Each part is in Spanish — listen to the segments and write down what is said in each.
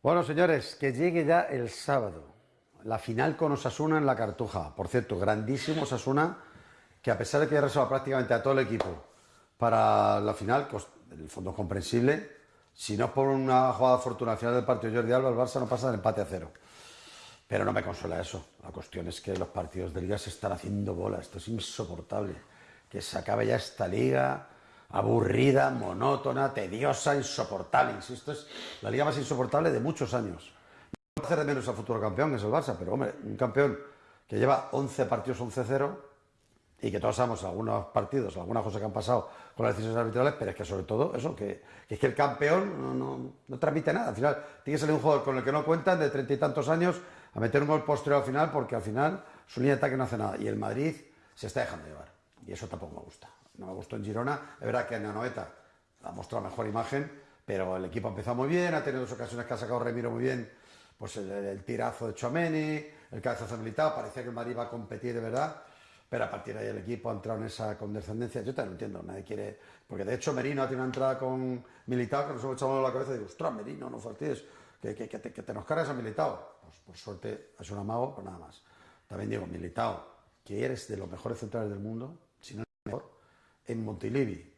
Bueno, señores, que llegue ya el sábado. La final con Osasuna en la Cartuja. Por cierto, grandísimo Osasuna, que a pesar de que ha reservado prácticamente a todo el equipo para la final, en el fondo es comprensible, si no es por una jugada de del partido Jordi Alba, el Barça no pasa del empate a cero. Pero no me consuela eso. La cuestión es que los partidos de liga se están haciendo bola. Esto es insoportable. Que se acabe ya esta liga aburrida, monótona, tediosa, insoportable. Insisto, es la liga más insoportable de muchos años. No hacer de menos al futuro campeón, que es el Barça, pero hombre, un campeón que lleva 11 partidos 11-0 y que todos sabemos algunos partidos, algunas cosas que han pasado con las decisiones arbitrales, pero es que sobre todo eso, que, es que el campeón no, transmite nada. Al final tiene que salir un jugador con el que no cuentan de treinta y tantos años a meter un gol posterior al final porque al final su línea de ataque no hace nada. Y el Madrid se está dejando llevar. Y eso tampoco me gusta no me gustó en Girona. Es verdad que en Anoeta ha mostrado mejor imagen, pero el equipo ha empezado muy bien, ha tenido dos ocasiones que ha sacado Remiro muy bien, pues el, tirazo de Chomeni, el cabezazo de Militao, parecía que el Madrid iba a competir de verdad, pero a partir de ahí el equipo ha entrado en esa condescendencia. Yo también lo entiendo, nadie quiere. Porque de hecho Merino ha tenido una entrada con Militao que nos hemos echado la cabeza y digo, ostras, Merino, no fastidies, te, que te nos cargas a Militao. Pues por suerte es un amago, pero nada más. También digo, Militao, que eres de los mejores centrales del mundo, si no el mejor, en Montilivi,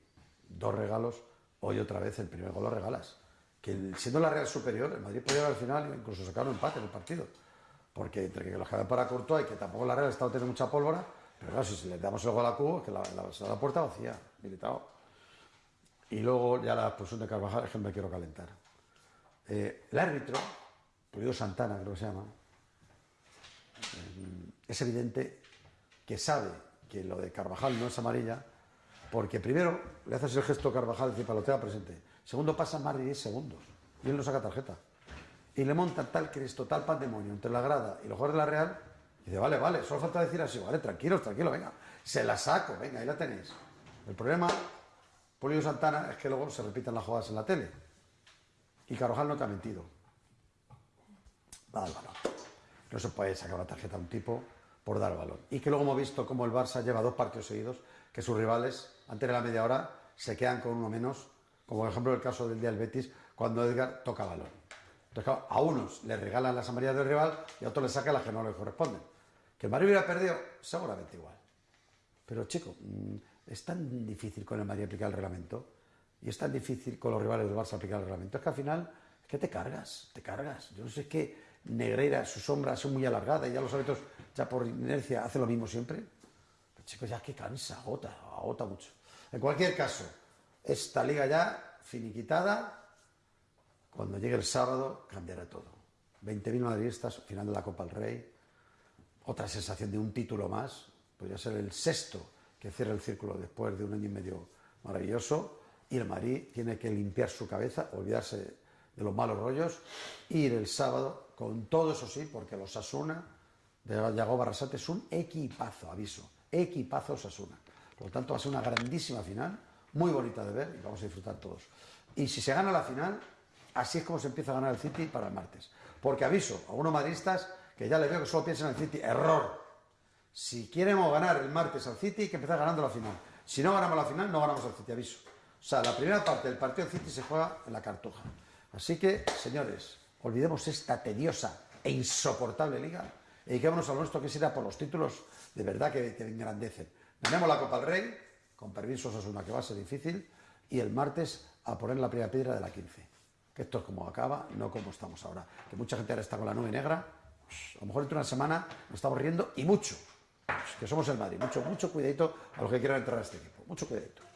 dos regalos, hoy otra vez el primer gol lo regalas. Que siendo la Real superior, el Madrid podía al final incluso sacar un empate en el partido. Porque entre que los quedan para Courtois y que tampoco la Real ha estado teniendo mucha pólvora, pero claro, si le damos el gol a Cubo, que la, la, la puerta vacía, militado. Y luego ya la expulsión de Carvajal, es que me quiero calentar. Eh, el árbitro, Pulido Santana creo que se llama, eh, es evidente que sabe que lo de Carvajal no es amarilla, porque primero le haces el gesto Carvajal y palotea presente. Segundo pasa más de 10 segundos. Y él no saca tarjeta. Y le monta tal Cristo, tal pandemonio entre la grada y los jugadores de la Real. Y dice, vale, vale, solo falta decir así, vale, tranquilos, tranquilo, venga. Se la saco, venga, ahí la tenéis. El problema, Polio Santana, es que luego se repiten las jugadas en la tele. Y Carvajal no te ha mentido. Balón. No se puede sacar la tarjeta a un tipo por dar balón. Y que luego hemos visto cómo el Barça lleva dos partidos seguidos que sus rivales, antes de la media hora, se quedan con uno menos, como por ejemplo el caso del día del Betis, cuando Edgar toca balón. Entonces, a unos le regalan las amarillas del rival y a otros le sacan las que no le corresponden. Que el Madrid hubiera perdido, seguramente igual. Pero, chico, mm, es tan difícil con el Madrid aplicar el reglamento y es tan difícil con los rivales del Barça aplicar el reglamento. Es que al final, es que te cargas, te cargas. Yo no sé, qué Negreira, sus sombras son muy alargadas y ya los hábitos, ya por inercia, hacen lo mismo siempre. Chicos, ya que cansa, agota, agota mucho. En cualquier caso, esta liga ya finiquitada, cuando llegue el sábado cambiará todo. 20.000 madridistas, final de la Copa del Rey, otra sensación de un título más, podría ser el sexto que cierra el círculo después de un año y medio maravilloso, y el Madrid tiene que limpiar su cabeza, olvidarse de los malos rollos, ir el sábado con todo eso sí, porque los Asuna de Yago Barrasate es un equipazo, aviso equipazo Osasuna. Por lo tanto, va a ser una grandísima final, muy bonita de ver y vamos a disfrutar todos. Y si se gana la final, así es como se empieza a ganar el City para el martes. Porque aviso a unos madridistas que ya les veo que solo piensan en el City, error. Si queremos ganar el martes al City, que empezar ganando la final. Si no ganamos la final, no ganamos al City, aviso. O sea, la primera parte del partido del City se juega en la Cartuja. Así que, señores, olvidemos esta tediosa e insoportable liga y dediquémonos a lo nuestro que será por los títulos de verdad que te engrandecen. Ganemos la Copa del Rey, con permisos es una que va a ser difícil, y el martes a poner la primera piedra de la 15. Que esto es como acaba, no como estamos ahora. Que mucha gente ahora está con la nube negra, pues, a lo mejor dentro de una semana nos estamos riendo y mucho. que somos el Madrid. Mucho, mucho cuidadito a los que quieran entrar a este equipo. Mucho cuidadito.